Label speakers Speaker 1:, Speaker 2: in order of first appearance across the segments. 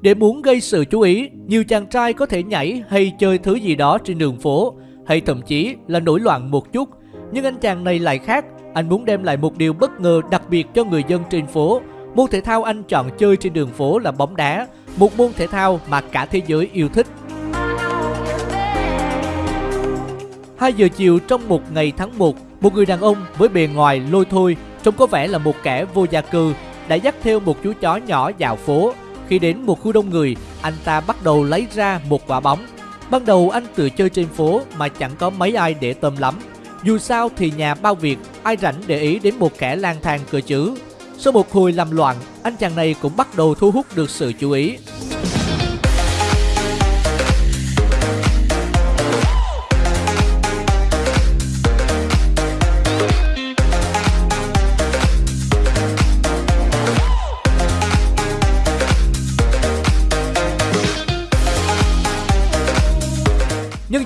Speaker 1: Để muốn gây sự chú ý, nhiều chàng trai có thể nhảy hay chơi thứ gì đó trên đường phố, hay thậm chí là nổi loạn một chút. Nhưng anh chàng này lại khác, anh muốn đem lại một điều bất ngờ đặc biệt cho người dân trên phố. Môn thể thao anh chọn chơi trên đường phố là bóng đá, một môn thể thao mà cả thế giới yêu thích. 2 giờ chiều trong một ngày tháng 1, một người đàn ông với bề ngoài lôi thôi, trông có vẻ là một kẻ vô gia cư, đã dắt theo một chú chó nhỏ dạo phố. Khi đến một khu đông người, anh ta bắt đầu lấy ra một quả bóng. Ban đầu anh tự chơi trên phố mà chẳng có mấy ai để tâm lắm. Dù sao thì nhà bao việc, ai rảnh để ý đến một kẻ lang thang cơ chứ. Sau một hồi làm loạn, anh chàng này cũng bắt đầu thu hút được sự chú ý.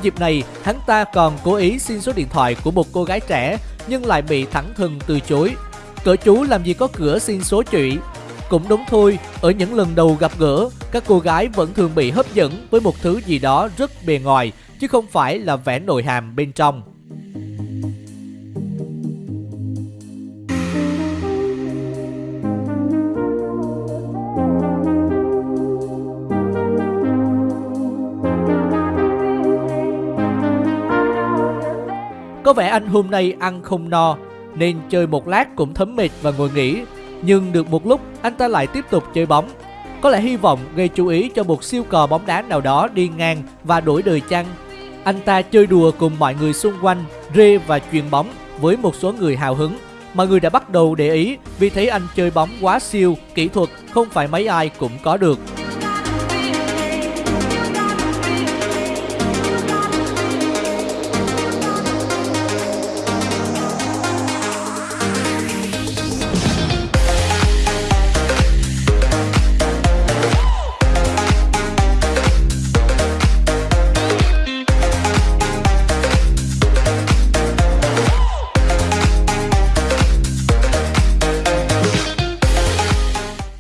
Speaker 1: Dịp này, hắn ta còn cố ý xin số điện thoại của một cô gái trẻ nhưng lại bị thẳng thừng từ chối. Cỡ chú làm gì có cửa xin số chị. Cũng đúng thôi, ở những lần đầu gặp gỡ, các cô gái vẫn thường bị hấp dẫn với một thứ gì đó rất bề ngoài, chứ không phải là vẻ nội hàm bên trong. Có vẻ anh hôm nay ăn không no nên chơi một lát cũng thấm mệt và ngồi nghỉ. Nhưng được một lúc anh ta lại tiếp tục chơi bóng. Có lẽ hy vọng gây chú ý cho một siêu cò bóng đá nào đó đi ngang và đổi đời chăng. Anh ta chơi đùa cùng mọi người xung quanh, rê và chuyền bóng với một số người hào hứng. Mọi người đã bắt đầu để ý vì thấy anh chơi bóng quá siêu, kỹ thuật không phải mấy ai cũng có được.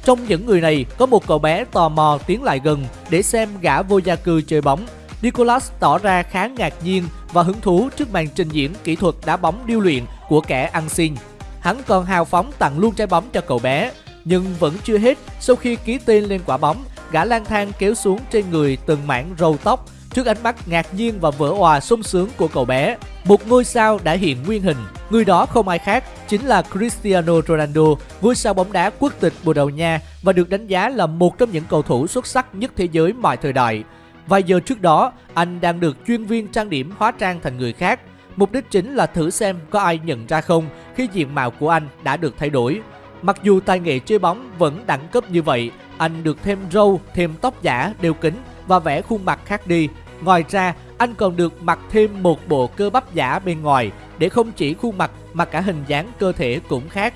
Speaker 1: Trong những người này có một cậu bé tò mò tiến lại gần để xem gã vô gia cư chơi bóng. Nicolas tỏ ra khá ngạc nhiên và hứng thú trước màn trình diễn kỹ thuật đá bóng điêu luyện của kẻ ăn xin. Hắn còn hào phóng tặng luôn trái bóng cho cậu bé. Nhưng vẫn chưa hết, sau khi ký tên lên quả bóng, gã lang thang kéo xuống trên người từng mảng râu tóc trước ánh mắt ngạc nhiên và vỡ òa sung sướng của cậu bé. Một ngôi sao đã hiện nguyên hình, người đó không ai khác chính là Cristiano Ronaldo, ngôi sao bóng đá quốc tịch Bồ Đào Nha và được đánh giá là một trong những cầu thủ xuất sắc nhất thế giới mọi thời đại. Vài giờ trước đó, anh đang được chuyên viên trang điểm hóa trang thành người khác. Mục đích chính là thử xem có ai nhận ra không khi diện mạo của anh đã được thay đổi. Mặc dù tài nghệ chơi bóng vẫn đẳng cấp như vậy, anh được thêm râu, thêm tóc giả, đeo kính và vẽ khuôn mặt khác đi. Ngoài ra, anh còn được mặc thêm một bộ cơ bắp giả bên ngoài để không chỉ khuôn mặt mà cả hình dáng cơ thể cũng khác.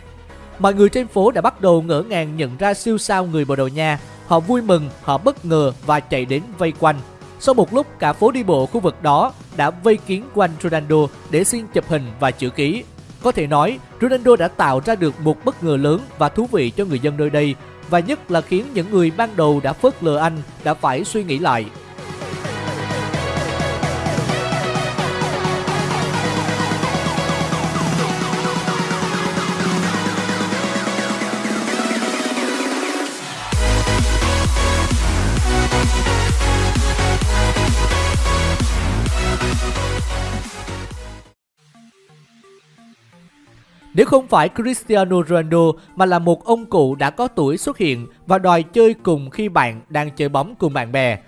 Speaker 1: Mọi người trên phố đã bắt đầu ngỡ ngàng nhận ra siêu sao người Bồ Đào Nha. Họ vui mừng, họ bất ngờ và chạy đến vây quanh. Sau một lúc, cả phố đi bộ khu vực đó đã vây kín quanh Ronaldo để xin chụp hình và chữ ký. Có thể nói, Ronaldo đã tạo ra được một bất ngờ lớn và thú vị cho người dân nơi đây và nhất là khiến những người ban đầu đã phớt lờ anh đã phải suy nghĩ lại. Nếu không phải Cristiano Ronaldo mà là một ông cụ đã có tuổi xuất hiện và đòi chơi cùng khi bạn đang chơi bóng cùng bạn bè.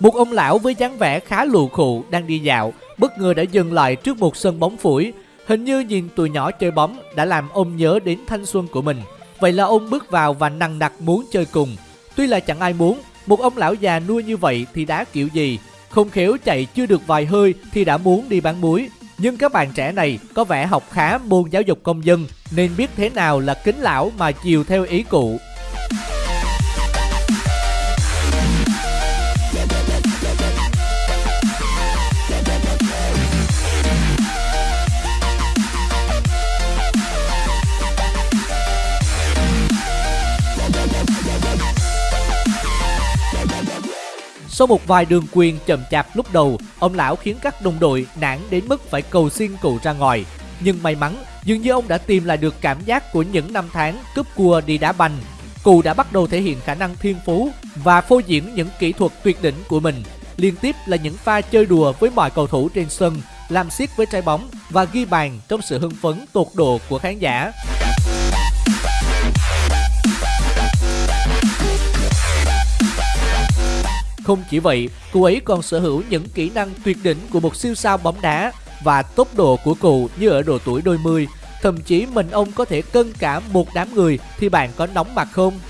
Speaker 1: Một ông lão với dáng vẻ khá lù khụ đang đi dạo, bất ngờ đã dừng lại trước một sân bóng phủi. Hình như nhìn tụi nhỏ chơi bóng đã làm ông nhớ đến thanh xuân của mình. Vậy là ông bước vào và nằng nặc muốn chơi cùng. Tuy là chẳng ai muốn, một ông lão già nuôi như vậy thì đá kiểu gì. Không khéo chạy chưa được vài hơi thì đã muốn đi bán muối. Nhưng các bạn trẻ này có vẻ học khá môn giáo dục công dân, nên biết thế nào là kính lão mà chiều theo ý cụ. Sau một vài đường quyền chậm chạp lúc đầu, ông lão khiến các đồng đội nản đến mức phải cầu xin cụ ra ngoài. Nhưng may mắn, dường như ông đã tìm lại được cảm giác của những năm tháng cướp cua đi đá banh. Cụ đã bắt đầu thể hiện khả năng thiên phú và phô diễn những kỹ thuật tuyệt đỉnh của mình. Liên tiếp là những pha chơi đùa với mọi cầu thủ trên sân, làm xiết với trái bóng và ghi bàn trong sự hưng phấn tột độ của khán giả. Không chỉ vậy, cô ấy còn sở hữu những kỹ năng tuyệt đỉnh của một siêu sao bóng đá và tốc độ của cụ như ở độ tuổi đôi mươi. Thậm chí mình ông có thể cân cả một đám người thì bạn có nóng mặt không?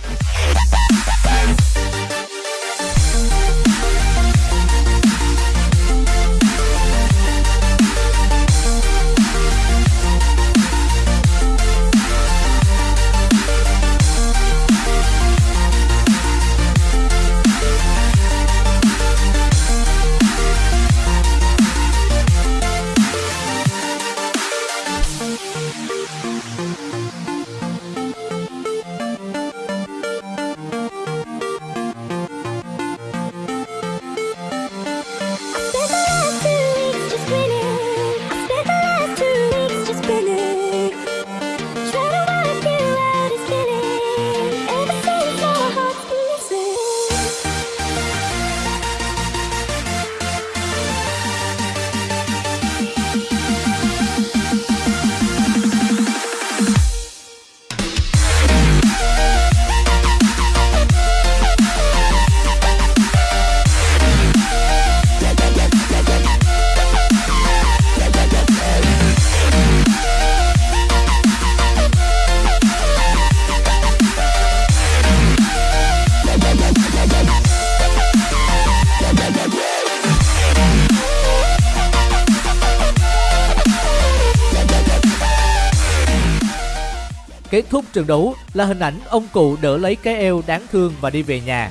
Speaker 1: Kết thúc trận đấu là hình ảnh ông cụ đỡ lấy cái eo đáng thương và đi về nhà.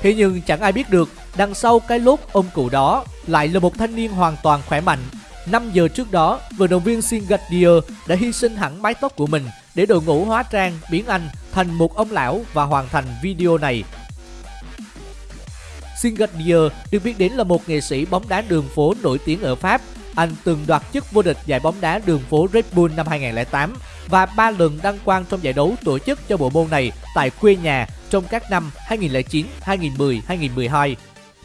Speaker 1: Thế nhưng chẳng ai biết được đằng sau cái lốt ông cụ đó lại là một thanh niên hoàn toàn khỏe mạnh. 5 giờ trước đó, vận động viên Singadier đã hy sinh hẳn mái tóc của mình để đội ngũ hóa trang biến anh thành một ông lão và hoàn thành video này. Singadier được biết đến là một nghệ sĩ bóng đá đường phố nổi tiếng ở Pháp anh từng đoạt chức vô địch giải bóng đá đường phố Red Bull năm 2008 và ba lần đăng quang trong giải đấu tổ chức cho bộ môn này tại quê nhà trong các năm 2009, 2010, 2012.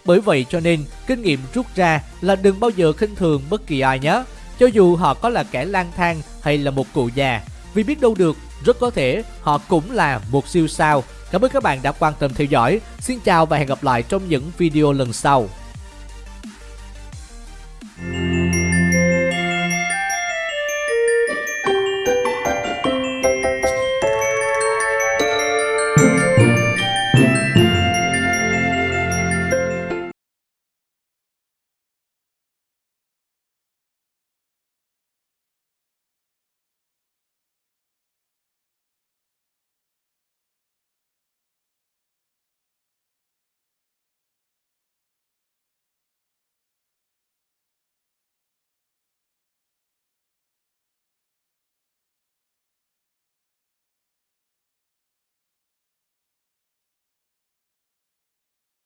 Speaker 1: Bởi vậy cho nên, kinh nghiệm rút ra là đừng bao giờ khinh thường bất kỳ ai nhé, cho dù họ có là kẻ lang thang hay là một cụ già, vì biết đâu được, rất có thể họ cũng là một siêu sao. Cảm ơn các bạn đã quan tâm theo dõi. Xin chào và hẹn gặp lại trong những video lần sau.